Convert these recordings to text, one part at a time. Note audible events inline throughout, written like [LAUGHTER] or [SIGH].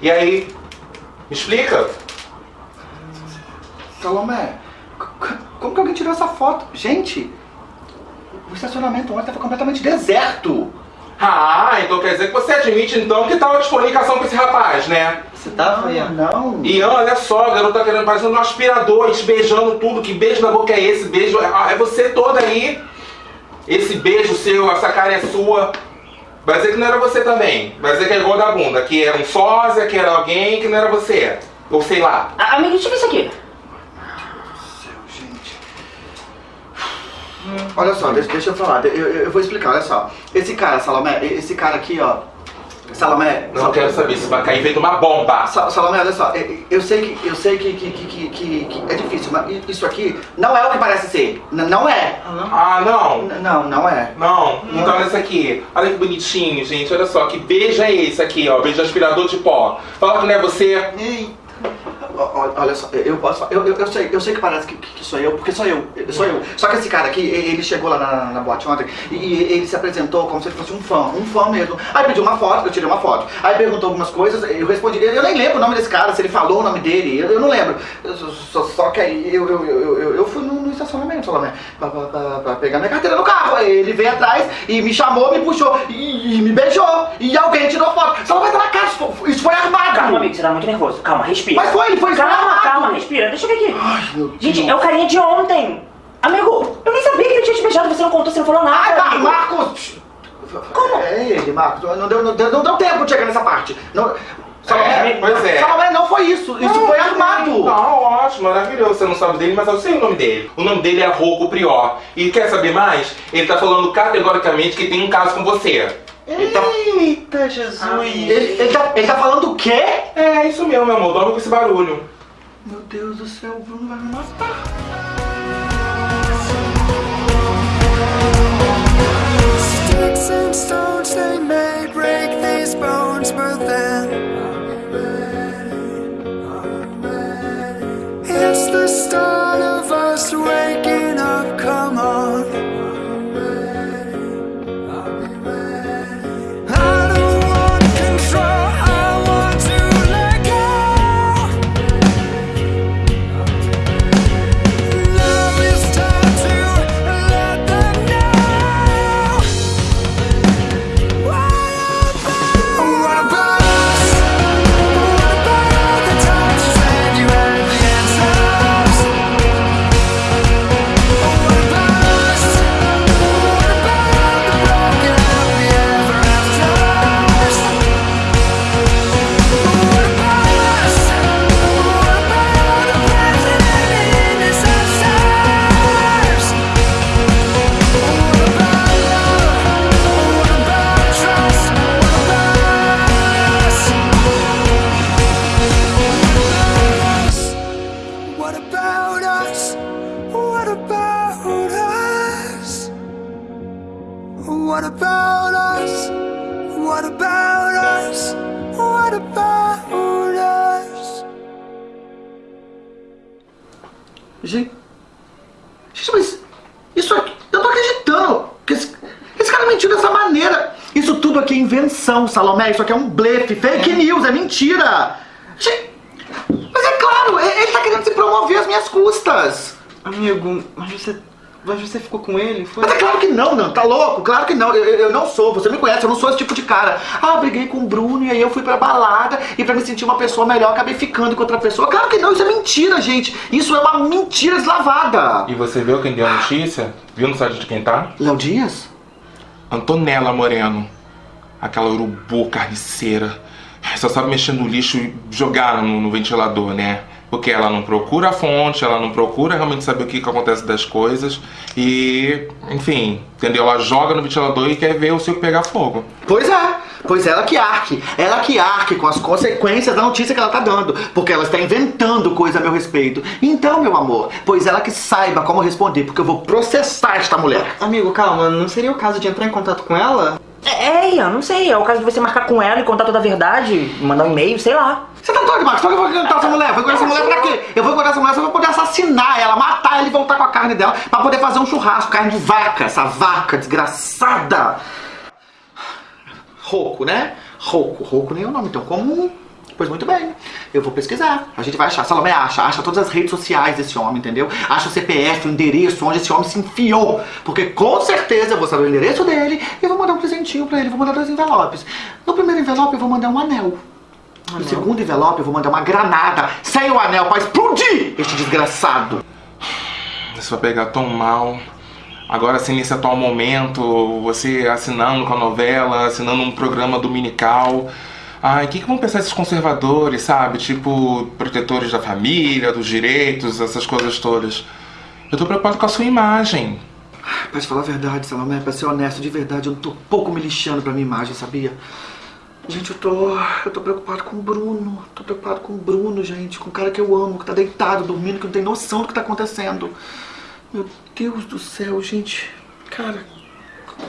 E aí? Me explica? Salomé, como que alguém tirou essa foto? Gente, o estacionamento ontem estava completamente deserto. Ah, então quer dizer que você admite então que tava de comunicação com esse rapaz, né? Você tava, Ian? Não. Ian, olha só, a garota tá querendo parecendo um aspirador, te beijando tudo. Que beijo na boca é esse? Beijo. É você toda aí. Esse beijo seu, essa cara é sua. Vai dizer que não era você também. Vai dizer que é igual da bunda, que era um sósia, que era alguém, que não era você. Ou sei lá. Amigo, deixa eu ver isso aqui. Olha só, deixa, deixa eu falar, eu, eu, eu, vou explicar, olha só. Esse cara, Salomé, esse cara aqui, ó. Salomé. Não quero saber se vai cair feito uma bomba. Salomé, olha só, eu sei que eu sei que, que, que, que, que é difícil, mas isso aqui não é o que parece ser. N não é. Ah, não? N não, não é. Não, não então olha esse aqui. Olha que bonitinho, gente. Olha só, que beijo é esse aqui, ó. Beijo aspirador de pó. Fala que não é você. Ei. Olha só, eu posso eu, eu, eu, sei, eu sei que parece que, que sou eu, porque sou eu, sou eu. Só que esse cara aqui, ele chegou lá na, na boate ontem e ele se apresentou como se ele fosse um fã, um fã mesmo. Aí pediu uma foto, eu tirei uma foto. Aí perguntou algumas coisas, eu respondi, eu nem lembro o nome desse cara, se ele falou o nome dele, eu, eu não lembro. Só, só, que aí eu, eu, eu, eu, fui no, no estacionamento, Salomé, pra, pra, pra, pra, pegar minha carteira no carro. Aí ele veio atrás e me chamou, me puxou e, e me beijou. E alguém tirou foto. Salomé tá na cara, isso foi armado. Calma, amigo, você tá muito nervoso. Calma, respira. Mas foi, ele foi foi Calma, calma, respira. Deixa eu ver aqui. Ai, meu Deus. Gente, é o carinha de ontem. Amigo, eu nem sabia que ele tinha te beijado, você não contou, você não falou nada. Ai, tá, Marcos! Como? É ele, Marcos. Não deu, não, deu, não deu tempo de chegar nessa parte. Não... Salomé, é, pois é. Salomé não foi isso, isso não, foi armado. Não, ótimo, maravilhoso. Você não sabe dele, mas eu sei o nome dele. O nome dele é Rogo Prior. E quer saber mais? Ele tá falando categoricamente que tem um caso com você. Eita, tá... Jesus! Ah, ele, ele, tá, ele tá falando o quê? É, isso mesmo, meu amor. Dorme com esse barulho. Meu Deus do céu, o Bruno vai me matar. Sticks and stones, they may break these bones, but then It's the start of us waking up, come on Salomé. Isso aqui é um blefe, fake news, é mentira. Gente, mas é claro, ele tá querendo se promover às minhas custas. Amigo, mas você mas você ficou com ele? Foi? Mas é claro que não, não. Tá louco? Claro que não. Eu, eu, não sou. Você me conhece. Eu não sou esse tipo de cara. Ah, briguei com o Bruno e aí eu fui pra balada e pra me sentir uma pessoa melhor acabei ficando com outra pessoa. Claro que não. Isso é mentira, gente. Isso é uma mentira deslavada. E você viu quem deu a notícia? Viu no site de quem tá? Léo Dias? Antonella Moreno. Aquela urubu carniceira. Só sabe mexer no lixo e jogar no, no ventilador, né? porque ela não procura a fonte, ela não procura realmente saber o que, que acontece das coisas e, enfim, entendeu? Ela joga no ventilador e quer ver o circo pegar fogo. Pois é, pois ela que arque, ela que arque com as consequências da notícia que ela tá dando, porque ela está inventando coisa a meu respeito. Então, meu amor, pois ela que saiba como responder, porque eu vou processar esta mulher. Amigo, calma, não seria o caso de entrar em contato com ela? É, Ian, não sei. É o caso de você marcar com ela e contar toda a verdade, mandar um e-mail, sei lá. Você tá doido, Marcos? Só que eu vou encontrar essa mulher? Vou encontrar essa mulher pra quê? Eu vou encontrar essa mulher só pra poder assassinar ela, matar ela e voltar com a carne dela pra poder fazer um churrasco, carne de vaca, essa vaca desgraçada. Rouco, né? Rouco. Rouco nem é o nome tão comum. Pois muito bem, eu vou pesquisar. A gente vai achar. Salomé acha, acha todas as redes sociais desse homem, entendeu? Acha o CPF, o endereço, onde esse homem se enfiou. Porque com certeza eu vou saber o endereço dele e vou mandar um presentinho pra ele. Vou mandar dois envelopes. No primeiro envelope eu vou mandar um anel. No segundo envelope eu vou mandar uma granada sem o anel pra explodir este desgraçado. Isso vai pegar tão mal. Agora, assim, nesse atual momento, você assinando com a novela, assinando um programa dominical. Ai, o que, que vão pensar esses conservadores, sabe? Tipo, protetores da família, dos direitos, essas coisas todas. Eu tô preocupado com a sua imagem. Te falar a verdade, Salomé, pra ser honesto, de verdade, eu tô pouco me lixando pra minha imagem, sabia? Gente, eu tô. Eu tô preocupado com o Bruno. Tô preocupado com o Bruno, gente. Com o cara que eu amo, que tá deitado, dormindo, que não tem noção do que tá acontecendo. Meu Deus do céu, gente. Cara,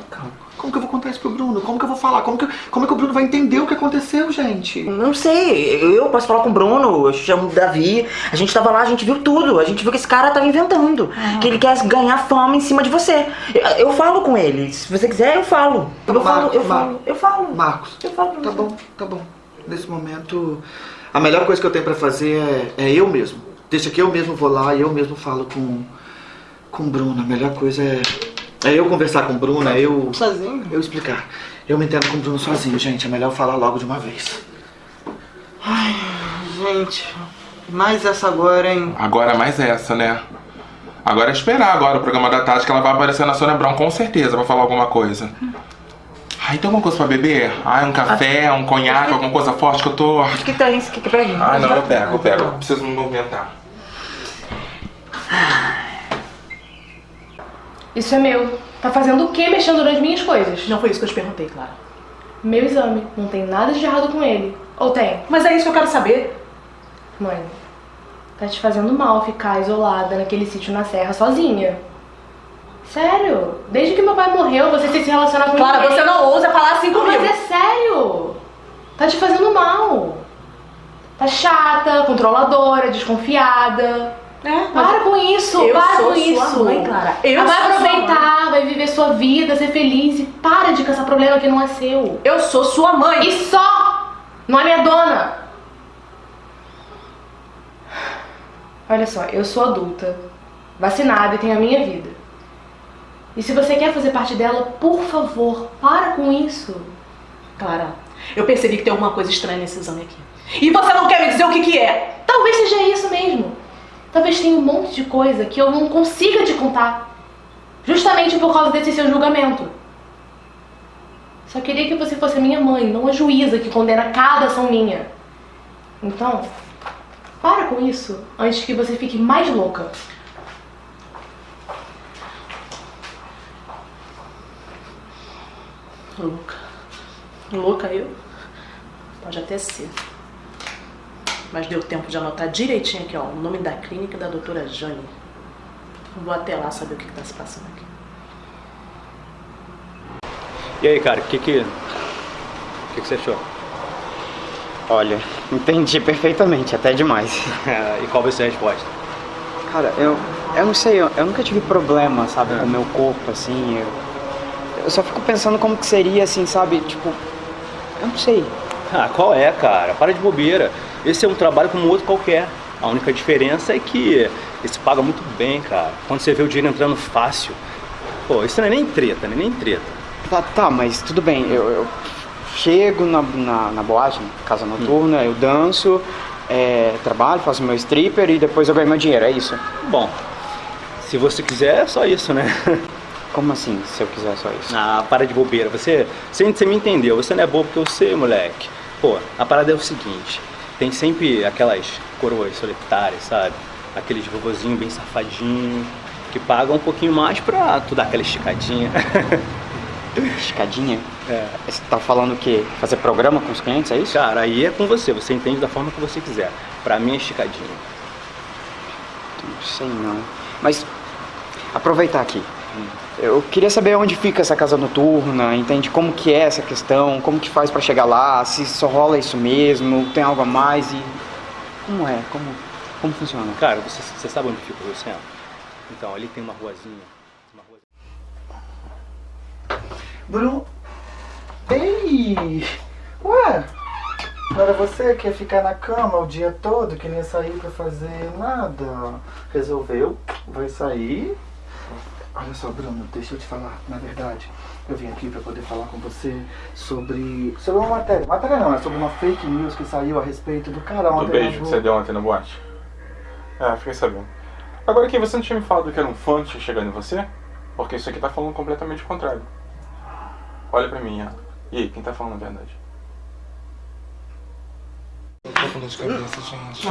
calma. Como que eu vou contar isso pro Bruno? Como que eu vou falar? Como que, como é que o Bruno vai entender o que aconteceu, gente? Não sei, eu posso falar com o Bruno, eu chamo o Davi, a gente tava lá, a gente viu tudo, a gente viu que esse cara tava inventando, que ele quer ganhar fama em cima de você. Eu, eu falo com ele, se você quiser eu falo. Tá eu falo, Marcos, eu falo, Marcos. eu falo. Marcos, Eu falo pra tá você. bom, tá bom. Nesse momento, a melhor coisa que eu tenho pra fazer é, é eu mesmo. Deixa que eu mesmo vou lá e eu mesmo falo com, com o Bruno. A melhor coisa é, é eu conversar com o Bruno, é eu... Sozinho? Eu explicar. Eu me entendo com o Bruno sozinho, gente. É melhor eu falar logo de uma vez. Gente, mais essa agora, hein? Agora mais essa, né? Agora é esperar agora o programa da tarde que ela vai aparecer na Sônia Brown, com certeza, pra falar alguma coisa. Ai, tem alguma coisa pra beber? Ai, um café, um conhaque, alguma coisa forte que eu tô... O que tem? O que que pega? Ai, não, eu pego, eu pego. Preciso me movimentar. Isso é meu. Tá fazendo o que mexendo nas minhas coisas? Não foi isso que eu te perguntei, Clara. Meu exame. Não tem nada de errado com ele. Ou tem? Mas é isso que eu quero saber. Mãe, tá te fazendo mal ficar isolada naquele sítio na serra sozinha. Sério? Desde que meu pai morreu, você tem se relacionar com Clara, ninguém. você não ousa falar assim comigo. mas é sério. Tá te fazendo mal. Tá chata, controladora, desconfiada. É, Para com isso, eu para sou com sua isso. mãe, Clara. Eu vai sou sua aproveitar, vai viver sua vida, ser feliz e para de caçar problema que não é seu. Eu sou sua mãe. E só! Não é minha dona! Olha só, eu sou adulta, vacinada e tenho a minha vida. E se você quer fazer parte dela, por favor, para com isso. Clara, eu percebi que tem alguma coisa estranha nesse exame aqui. E você não quer me dizer o que que é. Talvez seja isso mesmo. Talvez tenha um monte de coisa que eu não consiga te contar. Justamente por causa desse seu julgamento. Só queria que você fosse minha mãe, não a juíza que condena cada ação minha. Então, para com isso antes que você fique mais louca. Louca. Louca eu? Pode até ser. Mas deu tempo de anotar direitinho aqui, ó, o nome da clínica da doutora Jane. Vou até lá saber o que, que tá se passando aqui. E aí, cara, o que que, o que que você achou? Olha, [LAUGHS] entendi perfeitamente, até demais. [LAUGHS] e qual vai ser a resposta? Cara, eu, eu não sei, eu, eu nunca tive problema, sabe, com o meu corpo, assim, eu, eu só fico pensando como que seria, assim, sabe, tipo, eu não sei. Ah, qual é, cara? Para de bobeira. Esse é um trabalho como outro qualquer. A única diferença é que esse paga muito bem, cara. Quando você vê o dinheiro entrando fácil. Pô, isso não é nem treta, não é nem treta. Tá, tá, mas tudo bem, eu, eu chego na, na, na boate, na casa noturna, eu danço, é, trabalho, faço meu stripper e depois eu ganho meu dinheiro, é isso? Bom, se você quiser, é só isso, né? [LAUGHS] Como assim, se eu quiser só isso? Ah, para de bobeira. Você, você, você me entendeu. Você não é bobo que eu sei, moleque. Pô, a parada é o seguinte. Tem sempre aquelas coroas solitárias, sabe? Aqueles vovozinhos bem safadinhos que pagam um pouquinho mais pra tu dar aquela esticadinha. [LAUGHS] Escadinha? É. Você tá falando o quê? Fazer programa com os clientes, é isso? Cara, aí é com você. Você entende da forma que você quiser. Pra mim é esticadinha. Não sei não. Mas, aproveitar aqui. Eu queria saber onde fica essa casa noturna, entende como que é essa questão, como que faz pra chegar lá, se só rola isso mesmo, tem algo a mais e... Como é? Como, como funciona? Cara, você, você sabe onde fica o centro? Então, ali tem uma ruazinha. Uma rua... Bruno. Ei! Ué? Não era você que ia ficar na cama o dia todo, que nem ia sair pra fazer nada. Resolveu, vai sair. Olha só, Bruno, deixa eu te falar, na verdade, eu vim aqui pra poder falar com você sobre. sobre uma matéria. Matéria não, é sobre uma fake news que saiu a respeito do cara Do ontem. beijo na que você deu ontem na boate. É, fiquei sabendo. Agora aqui, você não tinha me falado que era um fã que chegado em você? Porque isso aqui tá falando completamente o contrário. Olha pra mim, Ian. E aí, quem tá falando a verdade? Eu tô com dor de cabeça, gente.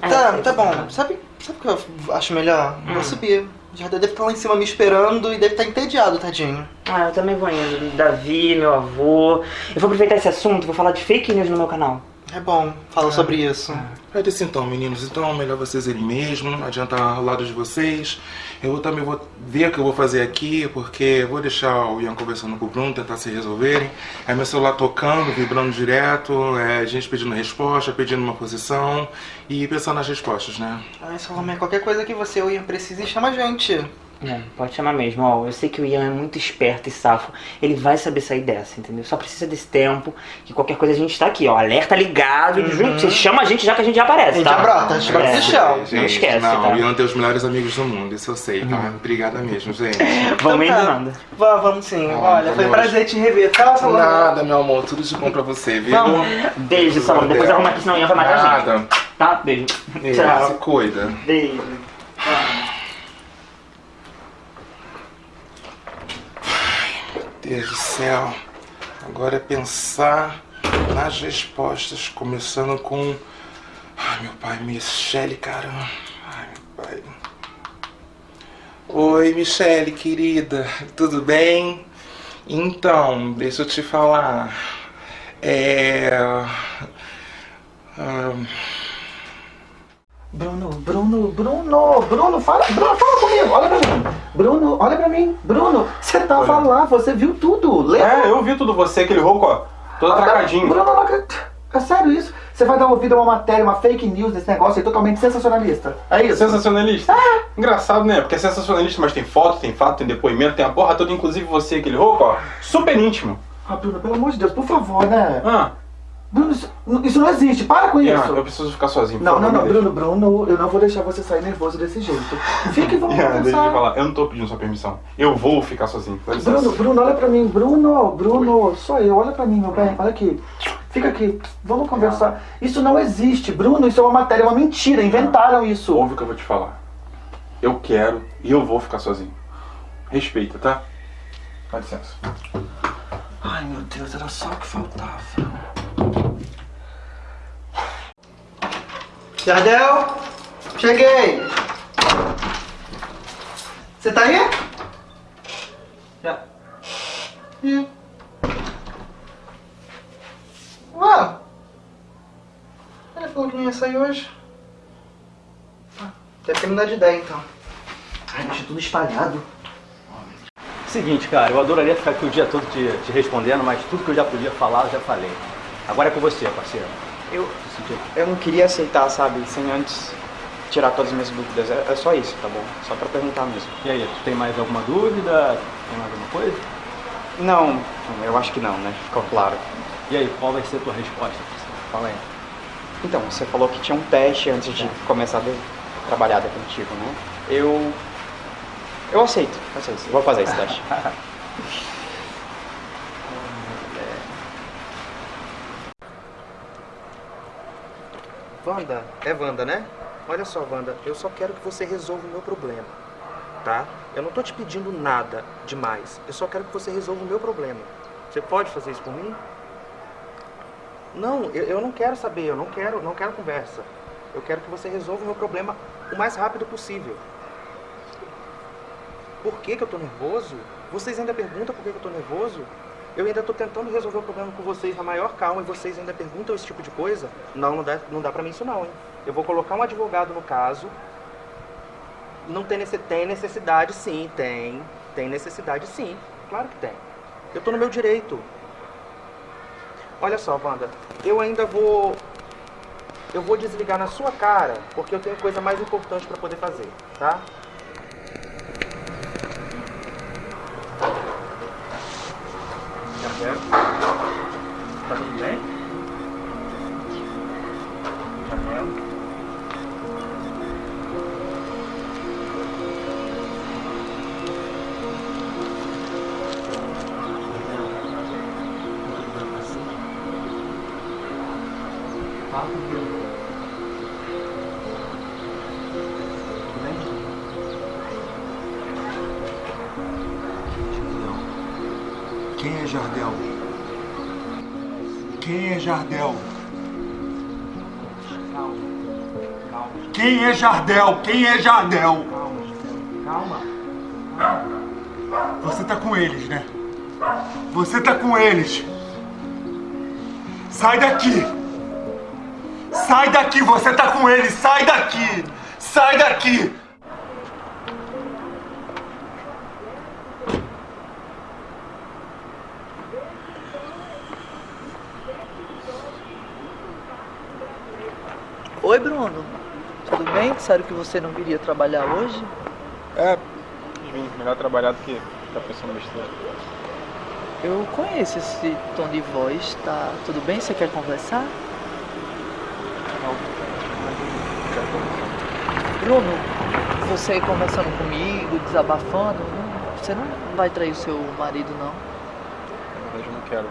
Tá, tá bom. Sabe, sabe o que eu acho melhor? Vou subir. Já deve estar lá em cima me esperando e deve estar entediado, tadinho. Ah, eu também vou indo. Davi, meu avô. Eu vou aproveitar esse assunto, vou falar de fake news no meu canal. É bom, fala sobre isso. É desse então, meninos. Então é melhor vocês irem mesmo, não adianta ao lado de vocês. Eu também vou ver o que eu vou fazer aqui, porque eu vou deixar o Ian conversando com o Bruno, tentar se resolverem. É meu celular tocando, vibrando direto, é gente pedindo resposta, pedindo uma posição e pensando nas respostas, né? Ai, Salomé, qualquer coisa que você ou Ian precise, chama a gente. É, pode chamar mesmo, ó. Eu sei que o Ian é muito esperto e safo. Ele vai saber sair dessa, entendeu? Só precisa desse tempo. Que qualquer coisa a gente tá aqui, ó. Alerta ligado. Junto, você chama a gente já que a gente já aparece, A gente tá? já brota, a gente brota É. chão. Não esquece, não, tá? o Ian tem os melhores amigos do mundo, isso eu sei, tá? Obrigada mesmo, gente. [LAUGHS] Vamos Então indo, tá. Nanda. Vamos, vamos sim. Ah, Olha, foi um prazer te rever, tá, Salomé? Nada, meu amor, tudo de bom pra você, viu? Vamos. Beijo, Salomé. Depois arruma aqui, senão o Ian vai matar a gente. Nada. Tá? Beijo. É, Se Tchau. cuida. Beijo. Deus do céu. Agora é pensar nas respostas, começando com. Ai, meu pai, Michele, caramba. Ai, meu pai. Oi, Michele, querida, tudo bem? Então, deixa eu te falar. É. Bruno, Bruno, Bruno, Bruno, fala, Bruno, fala comigo, olha pra mim. Bruno, olha pra mim. Bruno, você tava lá, você viu tudo. Lembra? É, eu vi tudo você, aquele rouco, ó. Todo atracadinho. Bruno, não acredito. É sério isso? Você vai dar ouvido a uma matéria, uma fake news desse negócio aí totalmente sensacionalista. É isso? Sensacionalista? Engraçado, né? Porque é sensacionalista, mas tem foto, tem fato, tem depoimento, tem a porra toda, inclusive você, aquele rouco, ó. Super íntimo. Ah, Bruno, pelo amor de Deus, por favor, né? Ah, Bruno, isso, não existe, para com Ian, isso. eu preciso ficar sozinho. Não, não, não. Bruno, Bruno, eu não vou deixar você sair nervoso desse jeito. Fica e vamos Ian, [LAUGHS] deixa eu falar, eu não tô pedindo sua permissão. Eu vou ficar sozinho. Bruno, Bruno, olha pra mim. Bruno, Bruno, sou eu. Olha pra mim, meu bem. Olha aqui. Fica aqui. Vamos conversar. Isso não existe, Bruno. Isso é uma matéria, é uma mentira. Inventaram isso. Ouve o que eu vou te falar. Eu quero e eu vou ficar sozinho. Respeita, tá? Dá licença. Ai, meu Deus, era só o que faltava. Jardel, cheguei. Você tá aí? Já. Ih. Ué. Ele falou que não ia sair hoje. Ah, Deve ter me dado de ideia então. Ai, deixa tudo espalhado. Seguinte, cara, eu adoraria ficar aqui o dia todo te, te respondendo, mas tudo que eu já podia falar, eu já falei. Agora é com você, parceiro. Eu, Sentiu? eu não queria aceitar, sabe, sem antes tirar todas as minhas dúvidas. É, é só isso, tá bom? Só pra perguntar mesmo. E aí, tu tem mais alguma dúvida? Tem mais alguma coisa? Não, eu acho que não, né? Ficou claro. E aí, qual vai ser a tua resposta? Fala aí. Então, você falou que tinha um teste antes de começar a trabalhar definitivo, né? Eu. Eu aceito, eu aceito. Vou fazer esse teste. [LAUGHS] Wanda, é Wanda, né? Olha só, Wanda, eu só quero que você resolva o meu problema, tá? Eu não tô te pedindo nada demais. Eu só quero que você resolva o meu problema. Você pode fazer isso por mim? Não, eu, eu não quero saber, eu não quero, não quero conversa. Eu quero que você resolva o meu problema o mais rápido possível. Por que, que eu tô nervoso? Vocês ainda perguntam por que, que eu tô nervoso? Eu ainda tô tentando resolver o problema com vocês na maior calma e vocês ainda perguntam esse tipo de coisa? Não, não dá, não dá pra mim isso não, hein? Eu vou colocar um advogado no caso. Não tem, nesse, tem necessidade sim, tem. Tem necessidade sim. Claro que tem. Eu tô no meu direito. Olha só, Wanda, eu ainda vou. Eu vou desligar na sua cara, porque eu tenho coisa mais importante pra poder fazer, tá? Tá Quem é Jardel? Calma. Calma. Quem é Jardel? Quem é Jardel? Calma. Calma. Você tá com eles, né? Você tá com eles. Sai daqui. Sai daqui, você tá com eles. Sai daqui. Sai daqui. Oi, Bruno. Disseram que você não viria trabalhar hoje? É, vim, melhor trabalhar do que tá pensando besteira. Eu conheço esse tom de voz, tá? Tudo bem? Você quer conversar? Bruno, você conversando comigo, desabafando, não- você não vai trair o seu marido, não? Na verdade, eu não quero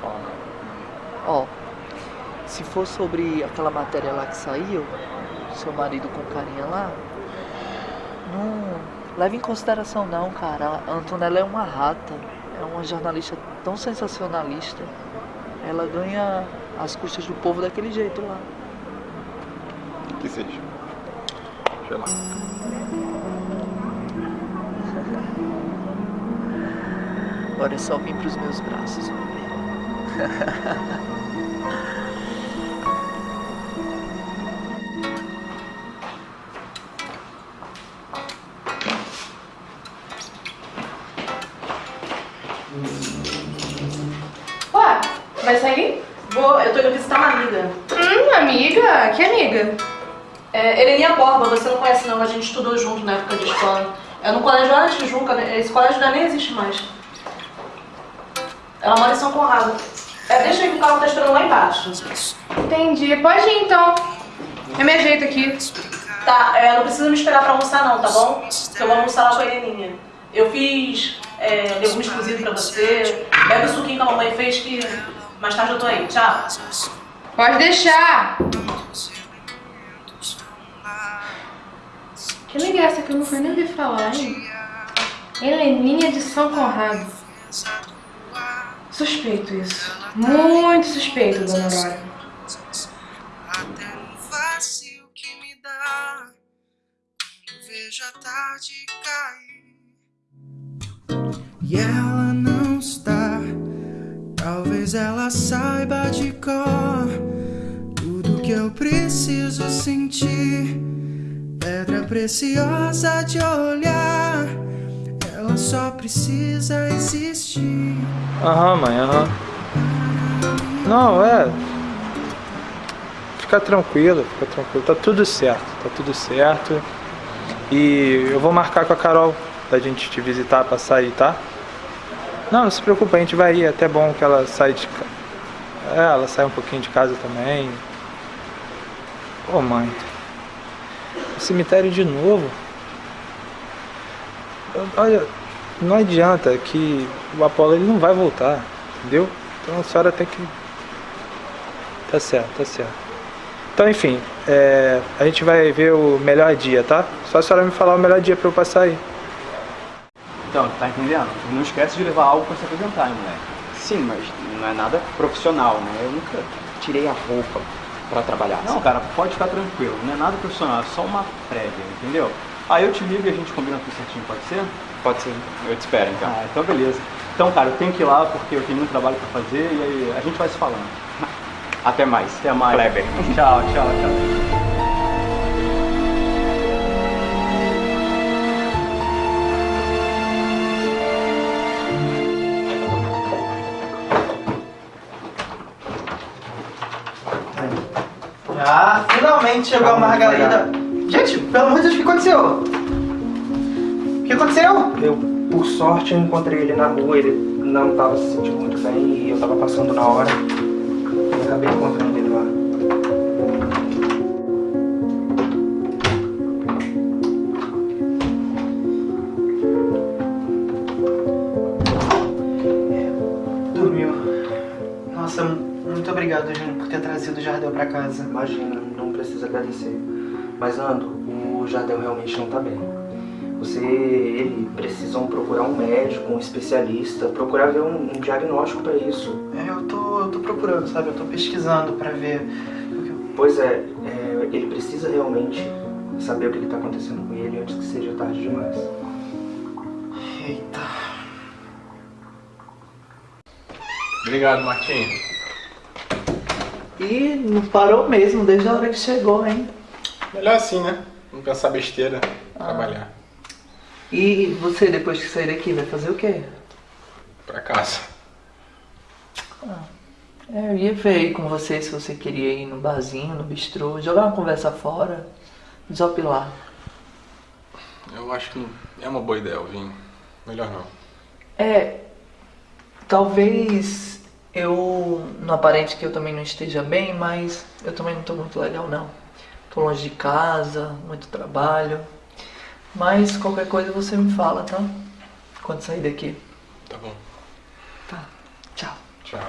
falar nada. Ó, se for sobre aquela matéria lá que saiu, seu marido com carinha lá, não leve em consideração não, cara. A Antonella é uma rata, é uma jornalista tão sensacionalista. Ela ganha as custas do povo daquele jeito lá. Que seja. Sei lá. Agora é só vir pros meus braços, bebê. [LAUGHS] Ué, vai sair? Vou, eu tô indo visitar uma amiga. Hum, amiga? Que amiga? É, Heleninha Borba, você não conhece não, a gente estudou junto na época de escola. É no colégio Ana Tijuca, né? esse colégio já nem existe mais. Ela mora em São Conrado. É, deixa aí que o carro tá esperando lá embaixo. Entendi. Pode ir então. Eu me ajeito aqui. Tá, é, não precisa me esperar pra almoçar não, tá bom? Eu vou almoçar lá com a Heleninha. Eu fiz é, legumes cozidos pra você. Bebe o suquinho que a mamãe fez que mais tarde eu tô aí. Tchau. Pode deixar. Que é essa que eu nunca nem ouvi falar, hein? Heleninha de São Conrado. Suspeito isso. Muito suspeito, dona Aurora. vazio que me dá vejo a tarde cair. E está, talvez ela saiba de cor tudo que eu preciso sentir. Pedra preciosa de olhar, ela só precisa existir. Aham, mãe, aham. Não, é. Fica tranquilo, fica tranquilo. Tá tudo certo, tá tudo certo. E eu vou marcar com a Carol da gente te visitar pra sair, tá? Não, não se preocupa, a gente vai ir. É até bom que ela saia de casa. É, ela sai um pouquinho de casa também. Ô mãe. O cemitério de novo. Olha, não adianta que o Apolo ele não vai voltar, entendeu? Então a senhora tem que. Tá certo, tá certo. Então, enfim, é, a gente vai ver o melhor dia, tá? Só a senhora me falar o melhor dia pra eu passar aí. Então, tá entendendo? Não esquece de levar algo pra se apresentar, hein, moleque. Sim, mas não é nada profissional, né? Eu nunca tirei a roupa pra trabalhar. Não, cara, pode ficar tranquilo. Não é nada profissional, é só uma prévia, entendeu? Aí eu te ligo e a gente combina tudo certinho, pode ser? Pode ser. Eu te espero, então. Ah, então beleza. Então, cara, eu tenho que ir lá porque eu tenho muito trabalho pra fazer e aí a gente vai se falando. [LAUGHS] Até mais. Até mais. Kleber. Tchau, tchau, tchau. Ah, finalmente chegou a Margarida. Gente, pelo amor de Deus, o que aconteceu? O que aconteceu? Eu, por sorte, eu encontrei ele na rua, ele não estava se sentindo muito bem e eu estava passando na hora. E acabei encontrando Nossa, muito obrigado Júnior, por ter trazido o Jardel pra casa. Imagina, não precisa agradecer. Mas, Ando, o Jardel realmente não tá bem. Você, ele precisam procurar um médico, um especialista, procurar ver um, um diagnóstico pra isso. É, eu tô, eu tô procurando, sabe? Eu tô pesquisando pra ver. Pois é, é, ele precisa realmente saber o que está acontecendo com ele antes que seja tarde demais. Obrigado, Martinho. E não parou mesmo desde a hora que chegou, hein? Melhor assim, né? Não pensar besteira, Ah. trabalhar. E você, depois que sair daqui, vai fazer o quê? Pra casa. É, eu ia ver aí com você se você queria ir no barzinho, no bistrô, jogar uma conversa fora, desopilar. Eu acho que é uma boa ideia, Alvin. Melhor não. É, talvez eu, não aparente que eu também não esteja bem, mas eu também não tô muito legal não. Tô longe de casa, muito trabalho. Mas qualquer coisa você me fala, tá? Quando sair daqui. Tá bom. Tá. Tchau. Tchau.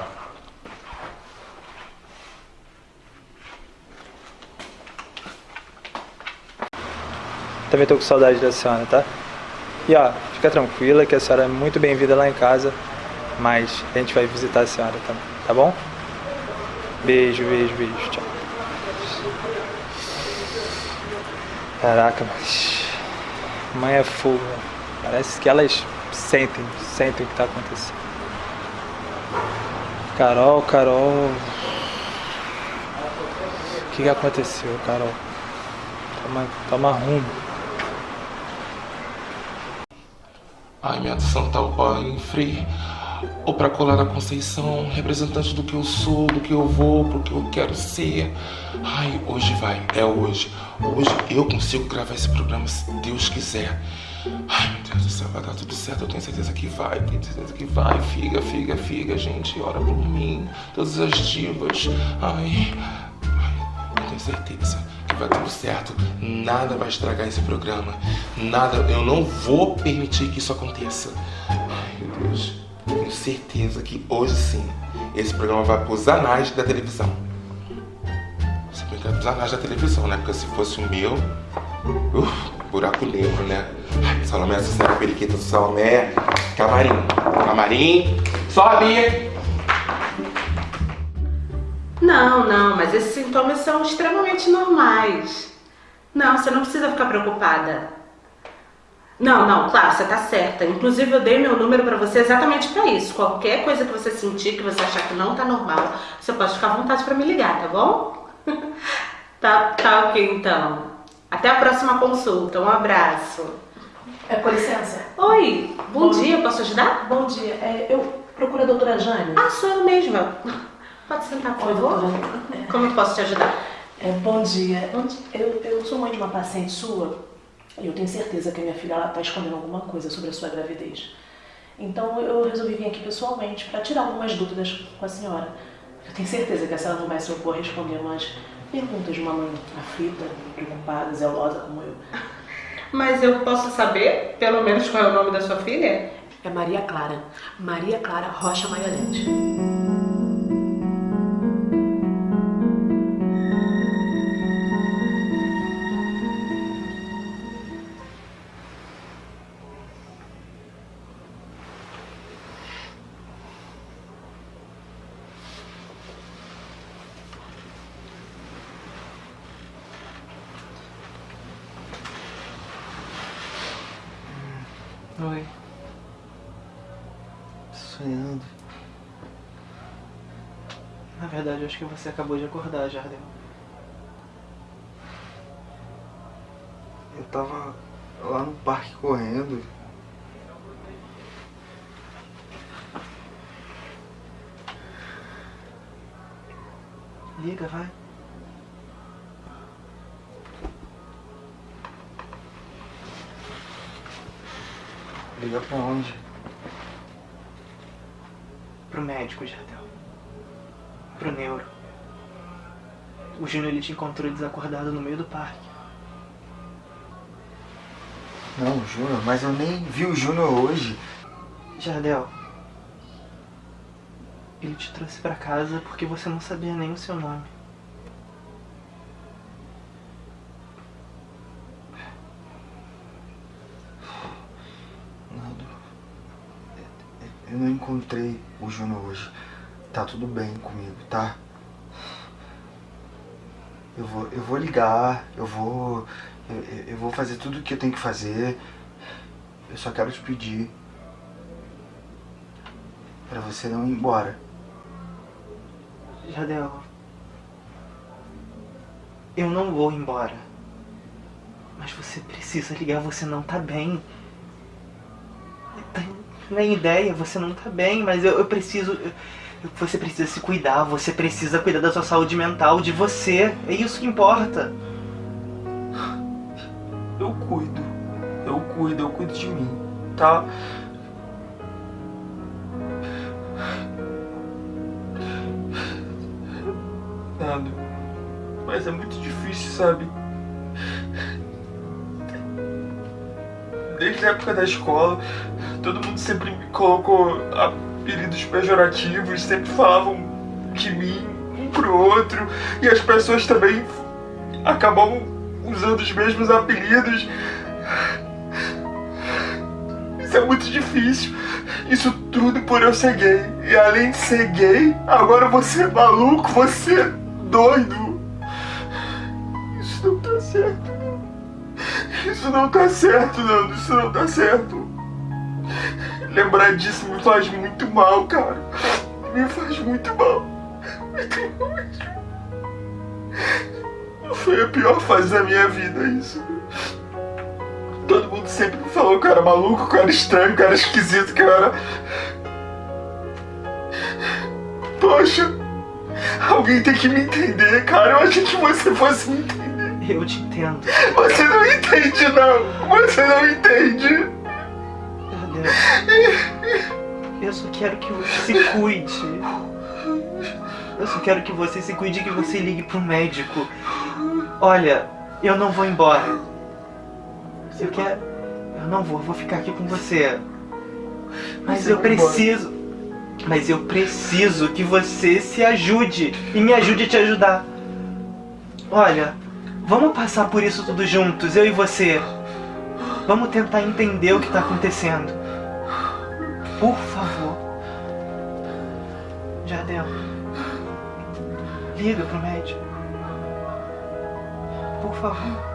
Também tô com saudade da senhora, tá? E ó, fica tranquila que a senhora é muito bem-vinda lá em casa, mas a gente vai visitar a senhora também, tá bom? Beijo, beijo, beijo, tchau. Caraca, mas. Mãe é fogo? Parece que elas sentem, sentem o que tá acontecendo. Carol, Carol. O que, que aconteceu, Carol? Toma, toma rumo. Ai, minha Santa Pai, Frei, ou pra colar a Conceição, representante do que eu sou, do que eu vou, pro que eu quero ser. Ai, hoje vai, é hoje. Hoje eu consigo gravar esse programa se Deus quiser. Ai, meu Deus do céu, vai dar tudo certo, eu tenho certeza que vai, tenho certeza que vai. Figa, figa, figa, gente, ora por mim, todas as divas. Ai, ai, eu tenho certeza que vai tudo certo. Nada vai estragar esse programa. Nada, eu não vou permitir que isso aconteça. Ai, meu Deus. Tenho certeza que hoje sim, esse programa vai pros anais da televisão. Se bem que vai pros anais da televisão, né? Porque se fosse o meu, uf, buraco negro, né? Ai, Salomé, Sucena, Periquita Salomé, camarim, camarim, sobe! Não, não, mas esses sintomas são extremamente normais. Não, você não precisa ficar preocupada. Não, não, claro, você tá certa. Inclusive eu dei meu número pra você exatamente pra isso. Qualquer coisa que você sentir, que você achar que não tá normal, você pode ficar à vontade pra me ligar, tá bom? [LAUGHS] tá, tá ok então. Até a próxima consulta. Um abraço. É, com licença. Oi, bom, dia, posso ajudar? Bom dia. É, eu procuro a doutora Jane. Ah, sou eu mesma. Pode sentar, por Oi, favor. doutora. Como eu posso te ajudar? É, bom dia. Eu, eu sou mãe de uma paciente sua e eu tenho certeza que a minha filha está escondendo alguma coisa sobre a sua gravidez. Então eu resolvi vir aqui pessoalmente para tirar algumas dúvidas com a senhora. Eu tenho certeza que a senhora não vai se opor a responder umas perguntas de uma mãe aflita, preocupada, zelosa como eu. [LAUGHS] Mas eu posso saber, pelo menos, qual é o nome da sua filha? É Maria Clara. Maria Clara Rocha Maiolete. Verdade, acho que você acabou de acordar, Jardel. Eu tava lá no parque correndo. Liga, vai. Liga pra onde? Pro médico, Jardel. Pro neuro. O Júnior ele te encontrou desacordado no meio do parque. Não, Júnior, mas eu nem vi o Júnior hoje. Jardel. Ele te trouxe pra casa porque você não sabia nem o seu nome. Nando, eu não encontrei o Júnior hoje. Tá tudo bem comigo, tá? Eu vou, eu vou ligar, eu vou. Eu, eu- vou fazer tudo o que eu tenho que fazer. Eu só quero te pedir. Pra você não ir embora. Jadel, eu não vou embora. Mas você precisa ligar, você não tá bem. Nem ideia, você não tá bem, mas eu, eu preciso. eu- você precisa se cuidar, você precisa cuidar da sua saúde mental, de você. É isso que importa. Eu cuido. Eu cuido, eu cuido de mim, tá? Nando, mas é muito difícil, sabe? Desde a época da escola, todo mundo sempre me colocou apelidos pejorativos, sempre falavam de mim um pro outro, e as pessoas também acabavam usando os mesmos apelidos. Isso é muito difícil. Isso tudo por eu ser gay. E além de ser gay, agora você é maluco, você é doido. Isso não tá certo. Isso não tá certo, Nando. Isso não tá certo. Lembrar disso me faz mal, cara. Me faz muito mal. Muito mal mesmo. Foi a pior fase da minha vida, isso. Todo mundo sempre me falou que eu era maluco, que eu era estranho, que eu era esquisito, que eu era. Poxa, alguém tem que me entender, cara. Eu achei que você fosse me entender. Eu te entendo. Você não entende, não. Você não entende. [LAUGHS] Eu só quero que você se cuide. Eu só quero que você se cuide e que você ligue pro médico. Olha, eu não vou embora. Eu quero. Eu não vou, eu vou ficar aqui com você. Mas Você eu vai embora. preciso. Mas eu preciso que você se ajude e me ajude a te ajudar. Olha, vamos passar por isso tudo juntos, eu e você. Vamos tentar entender o que tá acontecendo. Por favor. Jardel. Liga pro médico. Por favor.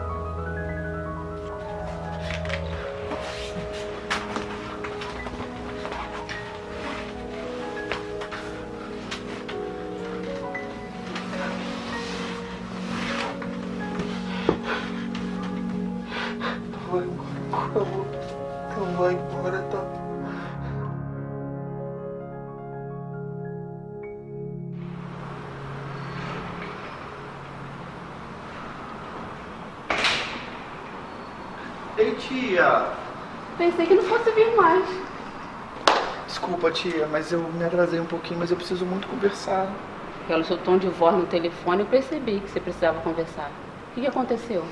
Tia, mas eu me atrasei um pouquinho, mas eu preciso muito conversar. Pelo seu tom de voz no telefone, eu percebi que você precisava conversar. O que que aconteceu?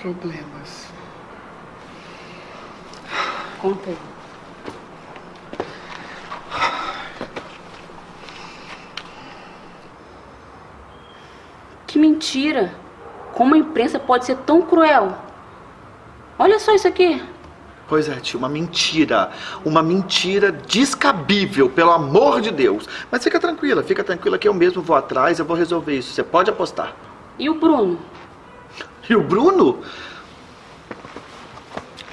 Problemas. Conta aí. Que mentira! Como a imprensa pode ser tão cruel? Olha só isso aqui. Pois é, tia, uma mentira. Uma mentira descabível, pelo amor de Deus. Mas fica tranquila, fica tranquila que eu mesmo vou atrás, eu vou resolver isso. Você pode apostar. E o Bruno? E o Bruno?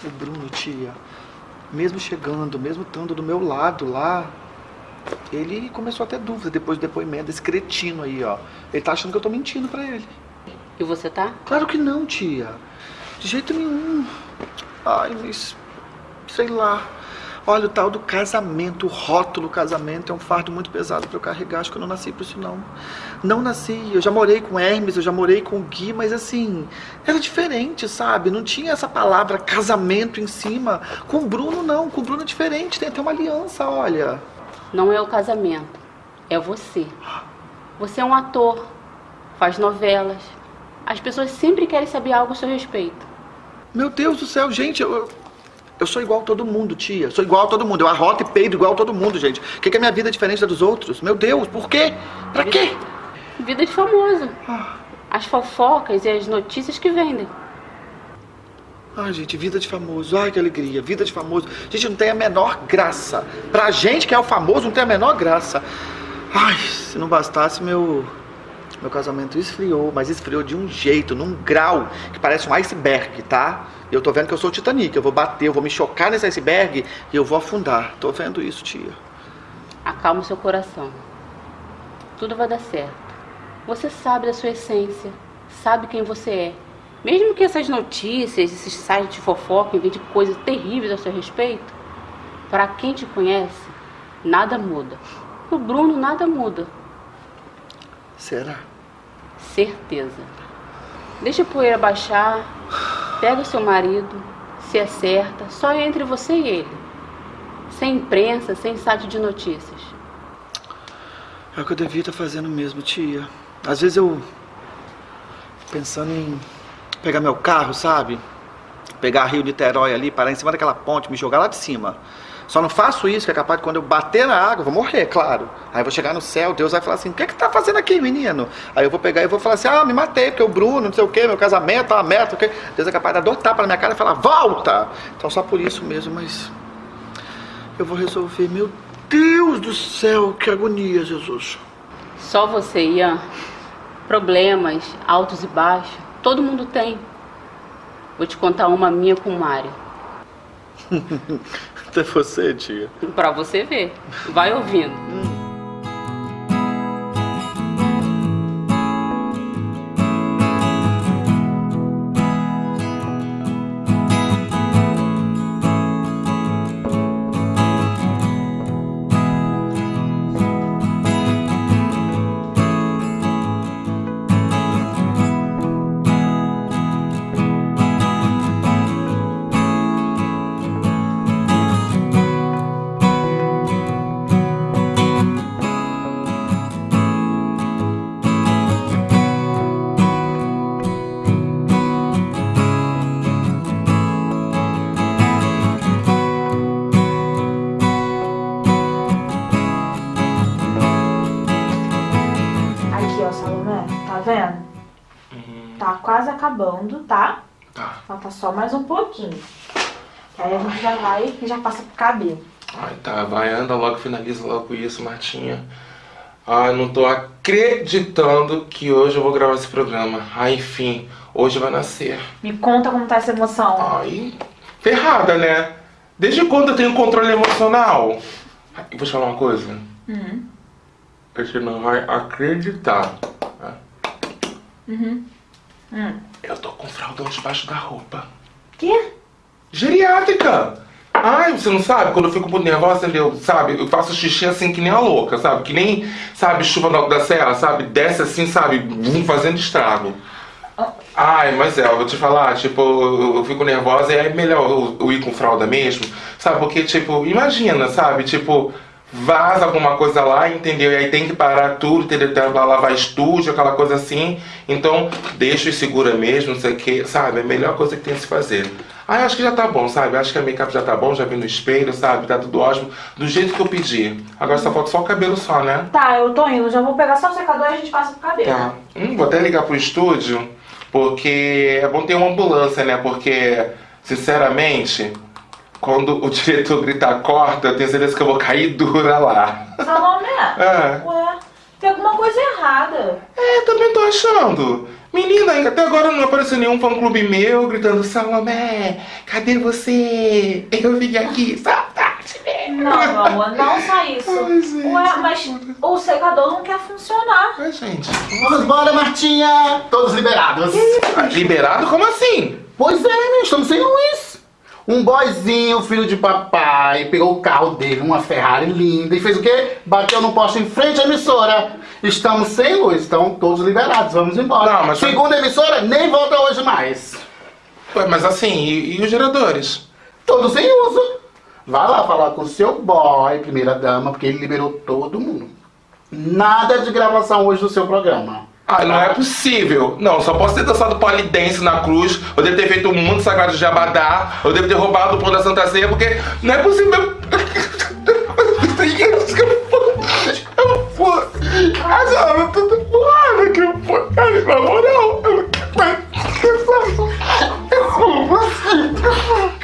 O Bruno, tia, mesmo chegando, mesmo estando do meu lado lá, ele começou a ter dúvida depois do depoimento desse cretino aí, ó. Ele tá achando que eu tô mentindo pra ele. E você tá? Claro que não, tia. De jeito nenhum. Ai, mas. Sei lá. Olha, o tal do casamento, o rótulo casamento é um fardo muito pesado pra eu carregar. Acho que eu não nasci pra isso, não. Não nasci. Eu já morei com Hermes, eu já morei com o Gui, mas assim, era diferente, sabe? Não tinha essa palavra casamento em cima. Com o Bruno, não. Com o Bruno é diferente. Tem até uma aliança, olha. Não é o casamento, é você. Você é um ator, faz novelas. As pessoas sempre querem saber algo a seu respeito. Meu Deus do céu, gente, eu, Eu sou igual a todo mundo, tia. Sou igual a todo mundo. Eu arroto e peido igual a todo mundo, gente. O que, que a minha vida é diferente da dos outros? Meu Deus, por quê? Pra quê? Vida de famoso. As fofocas e as notícias que vendem. Ai, gente, vida de famoso. Ai, que alegria. Vida de famoso. Gente, não tem a menor graça. Pra gente que é o famoso, não tem a menor graça. Ai, se não bastasse, meu. Meu casamento esfriou, mas esfriou de um jeito, num grau, que parece um iceberg, tá? Eu tô vendo que eu sou o Titanic. Eu vou bater, eu vou me chocar nesse iceberg e eu vou afundar. Tô vendo isso, tia. Acalma o seu coração. Tudo vai dar certo. Você sabe da sua essência, sabe quem você é. Mesmo que essas notícias, esses sites de fofoca inventem coisas terríveis a seu respeito, para quem te conhece, nada muda. O Bruno nada muda. Será? Certeza. Deixa a poeira baixar, pega o seu marido, se acerta, só entre você e ele. Sem imprensa, sem site de notícias. É o que eu devia estar fazendo mesmo, tia. Às vezes eu. pensando em pegar meu carro, sabe? Pegar Rio Niterói ali, parar em cima daquela ponte, me jogar lá de cima. Só não faço isso, que é capaz de quando eu bater na água, eu vou morrer, claro. Aí eu vou chegar no céu, Deus vai falar assim: o que é que tá fazendo aqui, menino? Aí eu vou pegar e vou falar assim: ah, me matei, porque o Bruno, não sei o quê, meu casamento, tá uma meta, o quê? Deus é capaz de tapas na minha cara e falar: volta! Então só por isso mesmo, mas. Eu vou resolver. Meu Deus do céu, que agonia, Jesus. Só você, Ian. Problemas, altos e baixos, todo mundo tem. Vou te contar uma minha com o Mário. [LAUGHS] Até você, tia. Pra você ver. Vai ouvindo. Tá quase acabando, tá? Tá. Falta só mais um pouquinho. Aí a gente já vai e já passa pro cabelo. Ai, tá, vai, anda logo, finaliza logo isso, Martinha. Ai, não tô acreditando que hoje eu vou gravar esse programa. Ai, enfim, hoje vai nascer. Me conta como tá essa emoção. Ai, ferrada, né? Desde quando eu tenho controle emocional? Ai, vou te falar uma coisa. Uhum. Você não vai acreditar. tá? Uhum. Hum. Eu tô com fraldão debaixo da roupa. Quê? Geriátrica! Ai, você não sabe? Quando eu fico muito nervosa, entendeu? Sabe? Eu faço xixi assim que nem a louca, sabe? Que nem, sabe, chuva no alto da serra, sabe? Desce assim, sabe? Vum, fazendo estrago. Ai, mas é, eu vou te falar, tipo, eu, eu fico nervosa e é melhor eu, eu ir com fralda mesmo, sabe? Porque, tipo, imagina, sabe? Tipo, vaza alguma coisa lá, entendeu? E aí tem que parar tudo, entendeu? Tem que lavar estúdio, aquela coisa assim. Então, deixa e segura mesmo, não sei o que, sabe? É a melhor coisa que tem a se fazer. Ah, acho que já tá bom, sabe? Acho que a make-up já tá bom, já vi no espelho, sabe? Tá tudo ótimo, do jeito que eu pedi. Agora só falta só o cabelo só, né? Tá, eu tô indo. Já vou pegar só o secador e a gente passa pro cabelo. Tá. Hum, vou até ligar pro estúdio, porque é bom ter uma ambulância, né? Porque, sinceramente, quando o diretor gritar corta, eu tenho certeza que eu vou cair dura lá. Salomé, É. ué, tem alguma coisa errada. É, também tô achando. Menina, até agora não apareceu nenhum fã-clube meu gritando Salomé, cadê você? Eu vim aqui, saudade. Não, meu amor, não só isso. Ué, mas o secador não quer funcionar. Ai, gente. Vamos embora, Martinha! Todos liberados. Liberado? Como assim? Pois é, né? Estamos sem luz. Um boyzinho, filho de papai, pegou o carro dele, uma Ferrari linda, e fez o quê? Bateu no poste em frente à emissora. Estamos sem luz, estão todos liberados, vamos embora. Não, mas- Segundo a emissora, nem volta hoje mais. Ué, mas assim, e, e os geradores? Todos sem uso. Vai lá falar com o seu boy, primeira dama, porque ele liberou todo mundo. Nada de gravação hoje do seu programa. Ah, não é possível. Não, só posso ter dançado polidense na cruz, eu devo ter feito um mundo sagrado de Abadá, eu devo ter roubado o pão da Santa Ceia, porque não é possível. Eu. Ah, não, na moral, eu não Eu como você?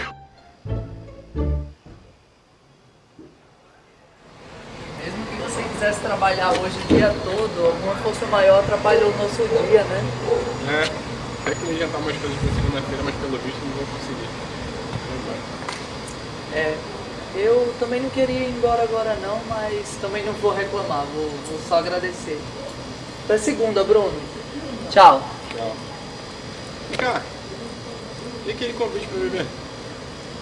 Quisesse trabalhar hoje o dia todo, alguma força maior atrapalhou o nosso dia, né? É, é que me adiantar umas coisas pra segunda-feira, mas pelo visto não vou conseguir. É, eu também não queria ir embora agora não, mas também não vou reclamar, vou, vou só agradecer. Até segunda, Bruno. Tchau. Tchau. Vem cá. E aquele convite pra beber?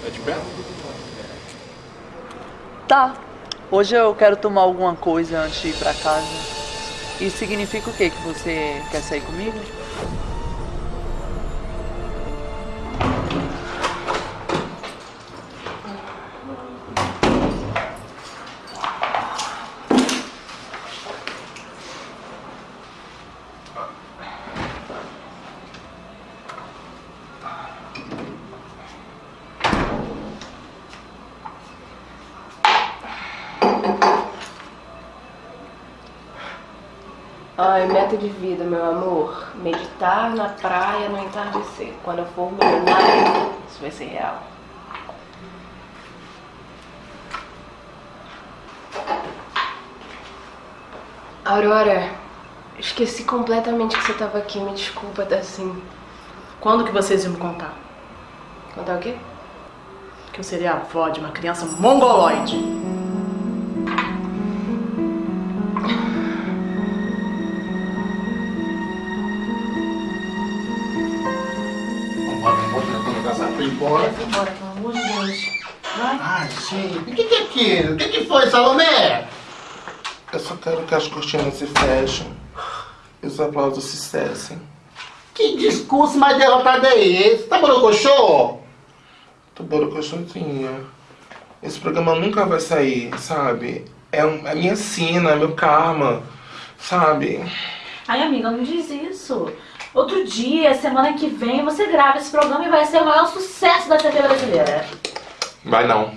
Tá de perto? Tá. Hoje eu quero tomar alguma coisa antes de ir pra casa. Isso significa o quê? Que você quer sair comigo? Na praia no entardecer. Quando eu for milionário, isso vai ser real. Aurora, esqueci completamente que você tava aqui. Me desculpa, tá assim. Quando que vocês iam me contar? Contar o quê? Que eu seria a avó de uma criança mongoloide. Embora. Vai embora, pelo amor de Deus. Vai. Ai, gente, o que, que é aquilo? O que, que foi, Salomé? Eu só quero que as cortinas se fechem e os aplausos se cessem. Que discurso mais derrotado é esse? Tá borocochô? Tô borocochotinha. Esse programa nunca vai sair, sabe? É a minha sina, é meu karma, sabe? Ai, amiga, não diz isso. Outro dia, semana que vem, você grava esse programa e vai ser o maior sucesso da TV brasileira. Vai não.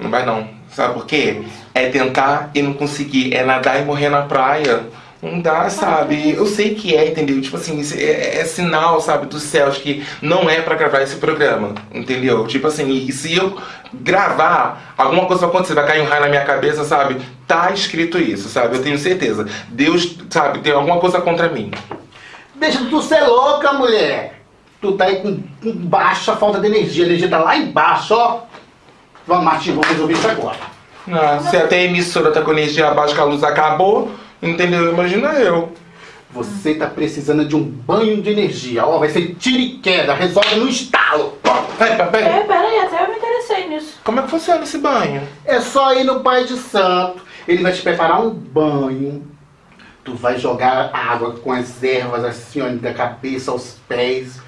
Não vai não. Sabe por quê? É tentar e não conseguir. É nadar e morrer na praia. Não dá, sabe? Eu sei que é, entendeu? Tipo assim, é, é sinal, sabe, dos céus que não é pra gravar esse programa, entendeu? Tipo assim, e se eu gravar, alguma coisa vai acontecer, vai cair um raio na minha cabeça, sabe? Tá escrito isso, sabe? Eu tenho certeza. Deus, sabe, tem alguma coisa contra mim. Deixa tu ser louca, mulher. Tu tá aí com, com baixa falta de energia. A energia tá lá embaixo, ó. Vamos, Martim, vamos resolver isso agora. Ah, se até a emissora tá com energia abaixo que a luz acabou, entendeu? Imagina eu. Você tá precisando de um banho de energia. Ó, vai ser tiro e queda. Resolve no estalo. Pera, pera, É, peraí, até eu me interessei nisso. Como é que funciona esse banho? É só ir no Pai de Santo. Ele vai te preparar um banho. Tu vai jogar água com as ervas assim, ó, da cabeça aos pés.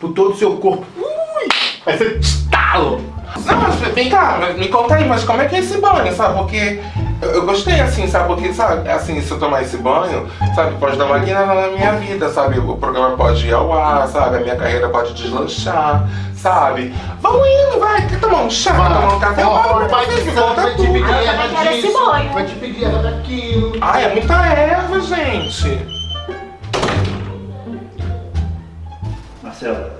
Por todo o seu corpo. Ui, vai ser estalo. Não, mas vem cá, mas me conta aí, mas como é que é esse banho, sabe? Porque eu, eu gostei assim, sabe? Porque, sabe, assim, se eu tomar esse banho, sabe, pode dar uma guinada na minha vida, sabe? O programa pode ir ao ar, sabe? A minha carreira pode deslanchar, sabe? Vamos indo, vai, quer tomar um chá, tomar um café? Ó, Bora, o Pai de me Santo conta vai te Ah, banho. Vai te pedir erva daquilo. Ai, é muita erva, gente. Marcelo,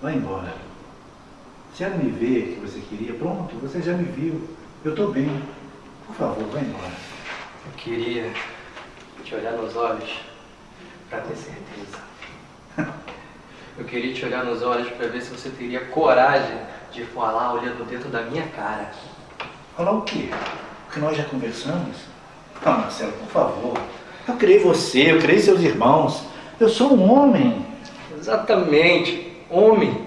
vai embora. Se ela me ver que você queria, pronto, você já me viu. Eu tô bem. Por favor, vai embora. Eu queria te olhar nos olhos para ter certeza. [LAUGHS] Eu queria te olhar nos olhos para ver se você teria coragem de falar olhando dentro da minha cara. Falar o quê? O que nós já conversamos? Ah, Marcelo, por favor. Eu criei você, eu criei seus irmãos. Eu sou um homem. Exatamente, homem.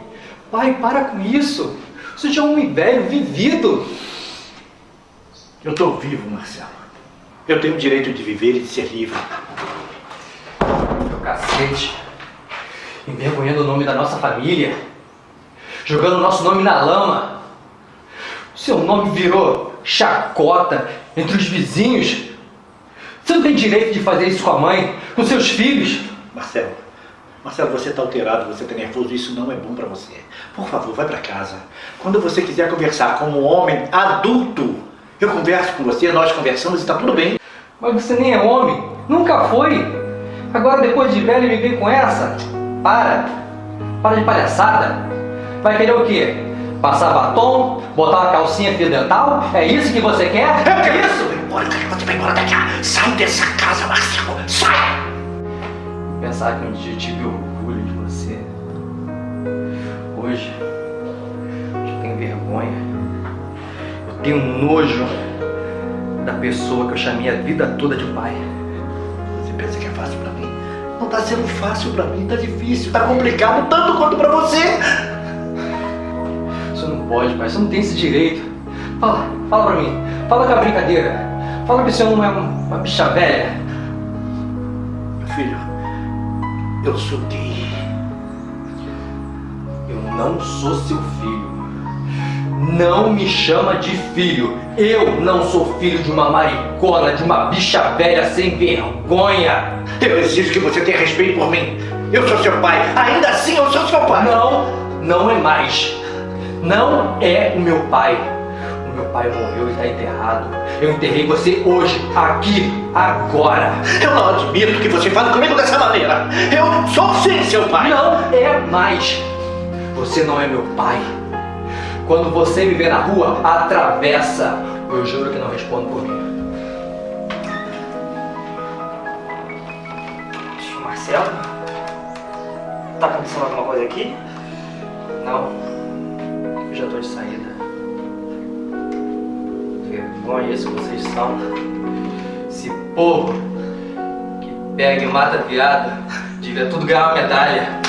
Pai, para com isso. Você já é um homem velho, vivido. Eu tô vivo, Marcelo. Eu tenho o direito de viver e de ser livre. Meu cacete. Envergonhando o nome da nossa família. Jogando o nosso nome na lama. Seu nome virou chacota entre os vizinhos. Você não tem direito de fazer isso com a mãe, com seus filhos. Marcelo, Marcelo, você está alterado, você está nervoso, isso não é bom para você. Por favor, vai para casa. Quando você quiser conversar como um homem adulto, eu converso com você, nós conversamos e está tudo bem. Mas você nem é homem, nunca foi. Agora, depois de velho, me vem com essa? Para. Para de palhaçada. Vai querer o quê? Passar batom? Botar uma calcinha fio dental? É isso que você quer? É isso? Embora, você vai embora daqui. Sai dessa casa, Marcelo. Sai! Pensar que um dia eu tive orgulho de você. Hoje, eu tenho vergonha. Eu tenho nojo da pessoa que eu chamei a vida toda de pai. Você pensa que é fácil pra mim? Não tá sendo fácil pra mim, tá difícil, tá complicado tanto quanto pra você. Não pode, pai. Você não tem esse direito. Fala, fala pra mim. Fala com a brincadeira. Fala que você não é um- uma bicha velha. Meu filho, eu sou gay. Eu não sou seu filho. Não me chama de filho. Eu não sou filho de uma maricona, de uma bicha velha sem vergonha. Eu exijo que você tenha respeito por mim. Eu sou seu pai. Ainda assim, eu sou seu pai. Não, não é mais. Não é o meu pai. O meu pai morreu e está enterrado. Eu enterrei você hoje, aqui, agora. Eu não admito que você fale comigo dessa maneira. Eu sou sim seu pai. Não é mais. Você não é meu pai. Quando você me vê na rua, atravessa. Eu juro que não respondo por mim. Marcelo? Tá acontecendo alguma coisa aqui? Não. Já tô de saída. Vergonha isso que vocês são. Esse povo que pega e mata viado devia tudo ganhar uma medalha.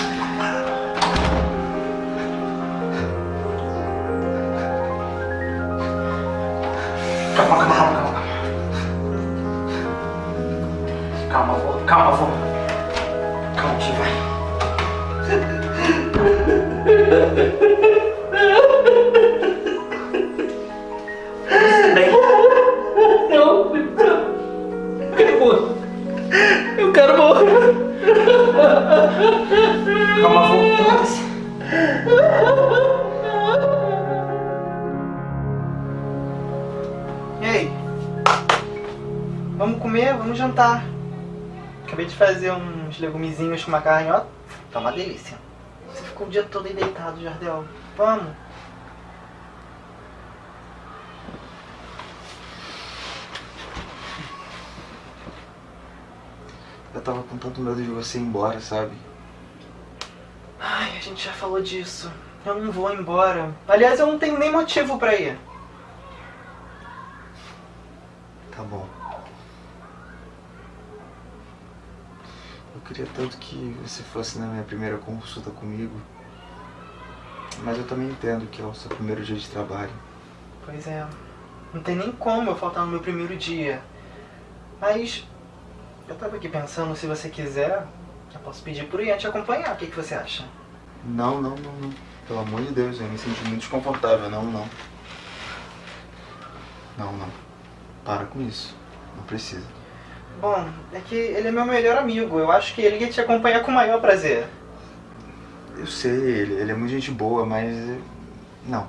Fazer uns legumezinhos com uma carne, ó. Tá uma delícia. Você ficou o dia todo aí deitado, Jardel. Vamos. Eu tava com tanto medo de você ir embora, sabe? Ai, a gente já falou disso. Eu não vou embora. Aliás, eu não tenho nem motivo pra ir. Tá bom. Eu queria tanto que você fosse na minha primeira consulta comigo. Mas eu também entendo que é o seu primeiro dia de trabalho. Pois é. Não tem nem como eu faltar no meu primeiro dia. Mas eu tava aqui pensando, se você quiser, eu posso pedir pro Ian te acompanhar. O que, que você acha? Não, não, não, não. Pelo amor de Deus, eu me senti muito desconfortável. Não, não. Não, não. Para com isso. Não precisa. Bom, é que ele é meu melhor amigo. Eu acho que ele ia te acompanhar com o maior prazer. Eu sei, ele, ele é muito gente boa, mas. eh, Não.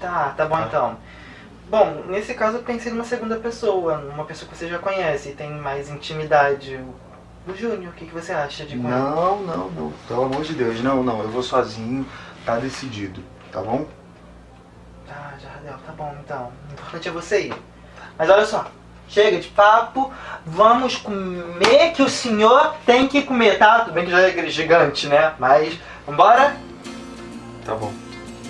Tá, tá bom então. Bom, nesse caso eu pensei numa segunda pessoa, uma pessoa que você já conhece e tem mais intimidade. O- Júnior, o que, que você acha de quando- Não, não, não. Pelo amor de Deus, não, não. Eu vou sozinho. Tá decidido, tá bom? Tá, Jardel, tá bom então. O importante é você ir. Mas olha só, chega de papo, vamos comer que o senhor tem que comer, tá? Tudo bem que já é aquele gigante, né? Mas, vambora? Tá bom.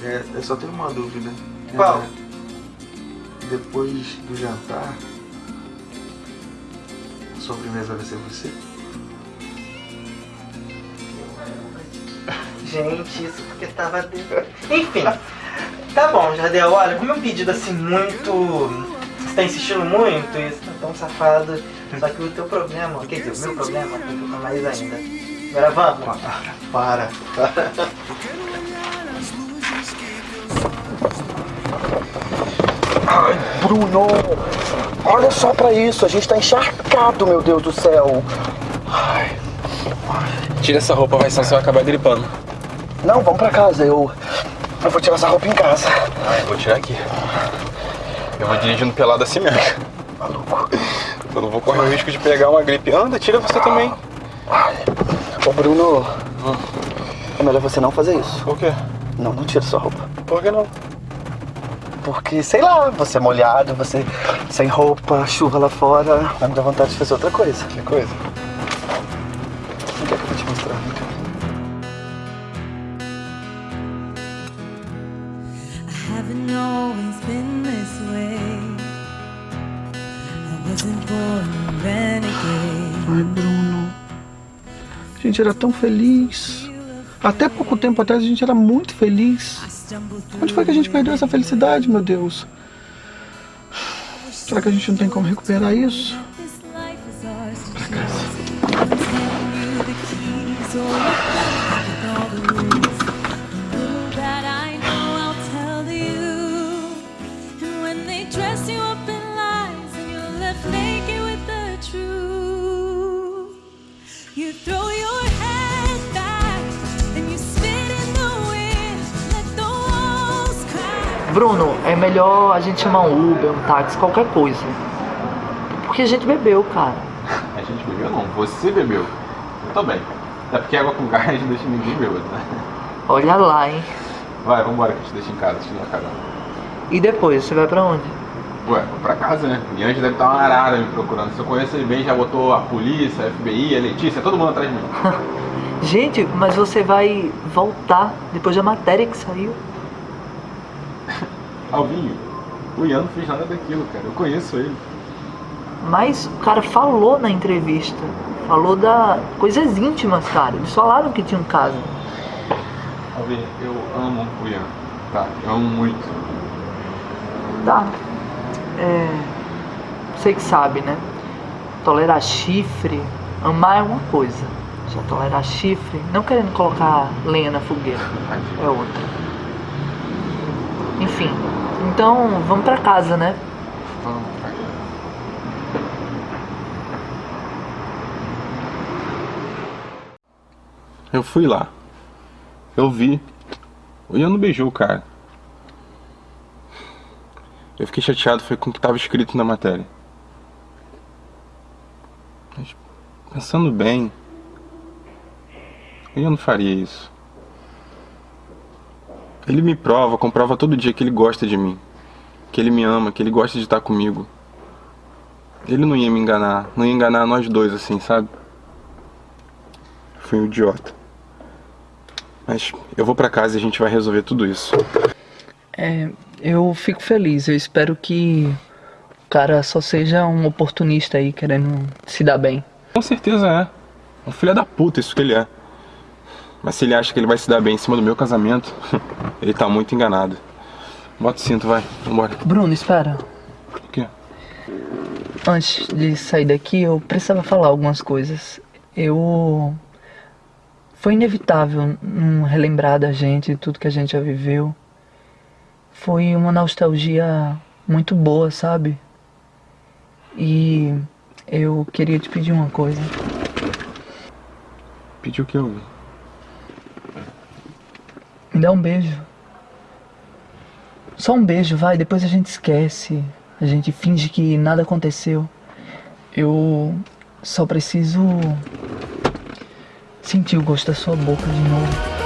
É, eu só tenho uma dúvida. Qual? É, depois do jantar, a sobremesa vai ser você? Gente, isso porque tava. de- Enfim. Tá bom, Jardel, olha, como é um pedido assim muito. Você tá insistindo muito, isso tá tão safado. Só que o teu problema, quer dizer, o meu problema complica mais ainda. Agora vamos? Para, para. Bruno! Olha só pra isso, a gente tá encharcado, meu Deus do céu. Tira essa roupa, vai, senão você vai acabar gripando. Não, vamos pra casa, eu. Eu vou tirar essa roupa em casa. Ah, eu vou tirar aqui. Eu vou dirigindo pelado assim mesmo. Maluco. Eu não vou correr o risco de pegar uma gripe. Anda, tira você também. Ô Bruno, é melhor você não fazer isso. Por quê? Não, não tira sua roupa. Por que não? Porque, sei lá, você é molhado, você sem roupa, chuva lá fora, vai me dar vontade de fazer outra coisa. Que coisa? Gente era tão feliz. Até pouco tempo atrás a gente era muito feliz. Onde foi que a gente perdeu essa felicidade, meu Deus? Será que a gente não tem como recuperar isso? Bruno, é melhor a gente chamar um Uber, um táxi, qualquer coisa. Porque a gente bebeu, cara. A gente bebeu não, você bebeu. Eu também. Até porque água com gás [LAUGHS] deixa ninguém bêbado, né? Olha lá, hein? Vai, vambora que eu te deixo em casa, te uma carona. E depois, você vai pra onde? Ué, vou pra casa, né? E antes deve estar uma arara me procurando. Se eu conheço ele bem, já botou a polícia, a FBI, a Letícia, todo mundo atrás de mim. [LAUGHS] Gente, mas você vai voltar depois da matéria que saiu. Alvinho, o Ian não fez nada daquilo, cara. Eu conheço ele. Mas o cara falou na entrevista. Falou da coisas íntimas, cara. Eles falaram que tinha um caso. Alvinho, eu amo o Ian, tá? Eu amo muito. Tá. É. Você que sabe, né? Tolerar chifre, amar é uma coisa. Já tolerar chifre, não querendo colocar lenha na fogueira, é outra. Enfim, então vamos pra casa, né? Vamos, vai. Eu fui lá. Eu vi. O Ian não beijou o cara. Eu fiquei chateado foi com o que estava escrito na matéria. Mas, pensando bem, eu não faria isso. Ele me prova, comprova todo dia que ele gosta de mim. Que ele me ama, que ele gosta de estar comigo. Ele não ia me enganar, não ia enganar nós dois assim, sabe? Fui um idiota. Mas eu vou pra casa e a gente vai resolver tudo isso. É, eu fico feliz. Eu espero que o cara só seja um oportunista aí querendo se dar bem. Com certeza é. Um filho da puta, isso que ele é. Mas se ele acha que ele vai se dar bem em cima do meu casamento, [LAUGHS] ele tá muito enganado. Bota o cinto, vai. Vambora. Bruno, espera. O quê? Antes de sair daqui, eu precisava falar algumas coisas. Eu. Foi inevitável não relembrar da gente, tudo que a gente já viveu. Foi uma nostalgia muito boa, sabe? E eu queria te pedir uma coisa. Pediu o que eu Me dá um beijo. Só um beijo, vai, depois a gente esquece. A gente finge que nada aconteceu. Eu só preciso sentir o gosto da sua boca de novo.